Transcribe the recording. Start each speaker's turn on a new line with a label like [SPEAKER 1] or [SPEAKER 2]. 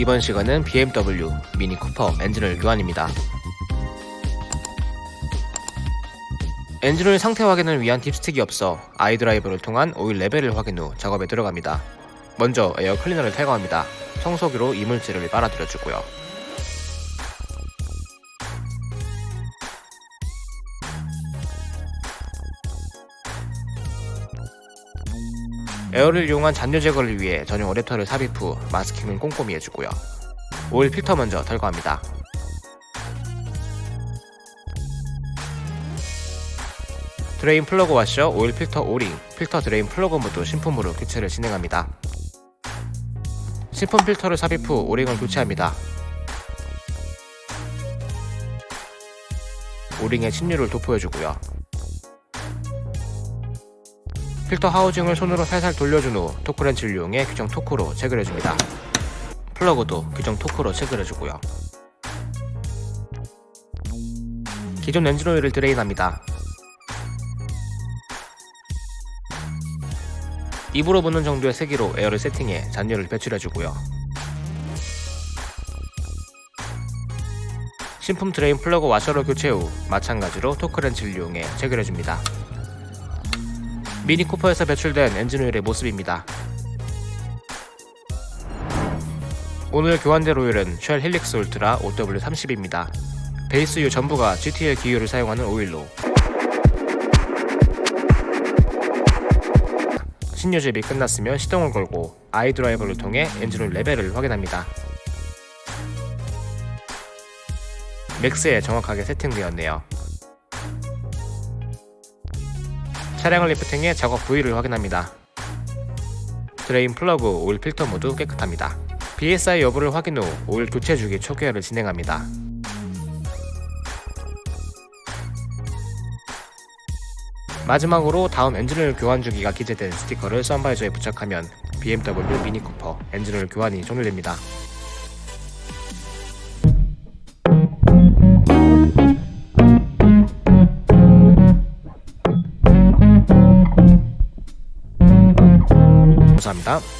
[SPEAKER 1] 이번 시간은 BMW 미니 쿠퍼 엔진오일 교환입니다. 엔진오일 상태 확인을 위한 dipstick이 없어 iDrive를 통한 오일 레벨을 확인 후 작업에 들어갑니다. 먼저 에어 클리너를 탈거합니다. 청소기로 이물질을 빨아들여주고요. air를 이용한 잔유 제거를 위해 전용 어댑터를 삽입 후 마스킹을 꼼꼼히 해주고요. 오일 필터 먼저 탈거합니다. drain plug 와셔, 오일 필터 O-ring, 필터 drain plug 모두 신품으로 교체를 진행합니다. 신품 필터를 삽입 후 O-ring을 교체합니다. O-ring에 신유를 도포해주고요. 필터 housing을 손으로 살살 돌려준 후 torque wrench를 이용해 규정 torque로 체결해줍니다. 플러그도 규정 torque로 체결해주고요. 기존 엔진오일을 drain합니다. 입으로 부는 정도의 세기로 air를 세팅해 잔유를 배출해주고요. 신품 drain plug 와셔로 교체 후 마찬가지로 torque wrench를 이용해 체결해줍니다. 미니 쿠퍼에서 배출된 엔진오일의 모습입니다. 오늘 교환될 오일은 Shell Helix Ultra 0W30입니다. base유 전부가 GTL 기유를 사용하는 오일로 신유 주입이 끝났으면 시동을 걸고 iDrive를 통해 엔진오일 레벨을 확인합니다. max에 정확하게 세팅되었네요. 차량을 lifting해 작업 부위를 확인합니다. drain plug, 오일 필터 모두 깨끗합니다. BSI 여부를 확인 후 오일 교체 주기 초기화를 진행합니다. 마지막으로 다음 엔진오일 교환 주기가 기재된 스티커를 sun visor에 부착하면 BMW 미니 쿠퍼 엔진오일 교환이 종료됩니다. 감사합니다.